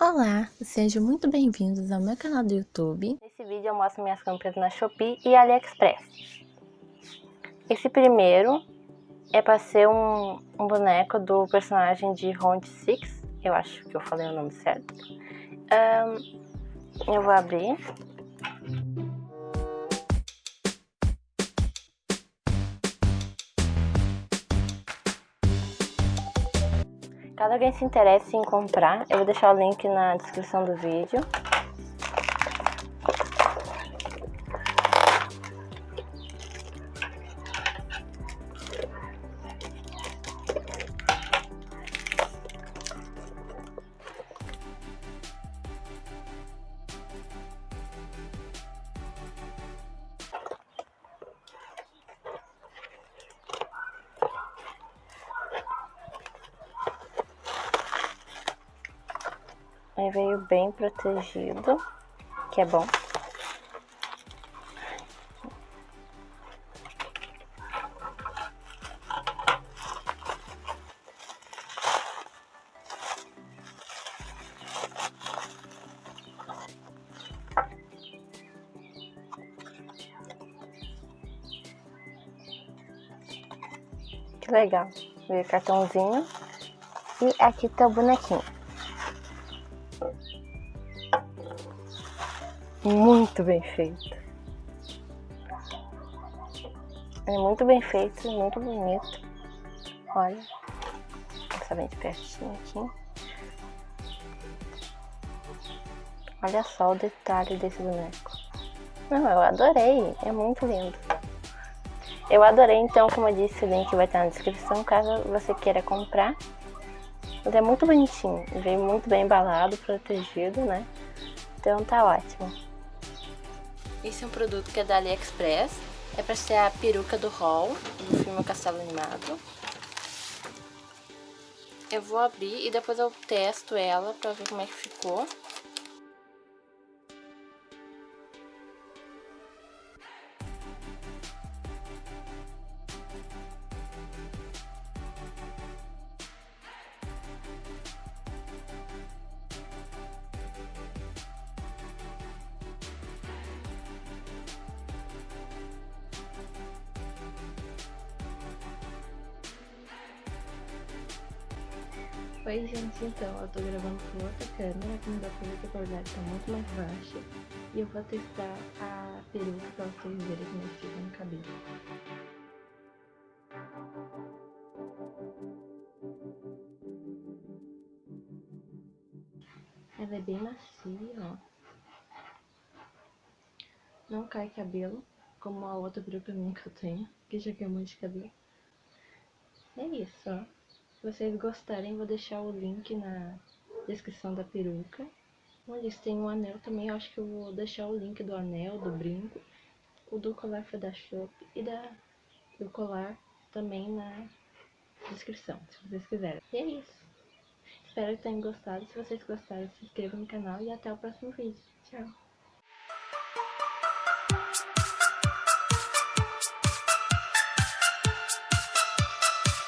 Olá, sejam muito bem-vindos ao meu canal do YouTube. Nesse vídeo eu mostro minhas compras na Shopee e AliExpress. Esse primeiro é para ser um, um, boneco do personagem de Round 6, eu acho que eu falei o nome certo. Um, eu vou abrir. Caso alguém se interesse em comprar, eu vou deixar o link na descrição do vídeo. Aí veio bem protegido, que é bom. Que legal. Veio cartãozinho. E aqui tá o bonequinho. Muito bem feito. É muito bem feito, muito bonito. Olha, essa bem de pertinho aqui. Olha só o detalhe desse boneco. Não, eu adorei, é muito lindo. Eu adorei, então, como eu disse, o link vai estar na descrição, caso você queira comprar. Ele é muito bonitinho, veio muito bem embalado, protegido, né? Então tá ótimo. Esse é um produto que é da AliExpress. É pra ser a peruca do Hall, do filme Castelo Animado. Eu vou abrir e depois eu testo ela pra ver como é que ficou. Oi gente, então eu tô gravando com outra câmera, como dá pra ver que a qualidade tá muito mais baixa. E eu vou testar a peruca pra vocês verem como é que fica no cabelo. Ela é bem macia, ó. Não cai cabelo, como a outra peruca minha que eu tenho, que já queimou de cabelo. É isso, ó se vocês gostarem, vou deixar o link na descrição da peruca. Eles têm um anel também, eu acho que eu vou deixar o link do anel, do brinco. O do colar foi da Shop e da, do colar também na descrição, se vocês quiserem. E é isso. Espero que tenham gostado. Se vocês gostaram, se inscrevam no canal e até o próximo vídeo. Tchau!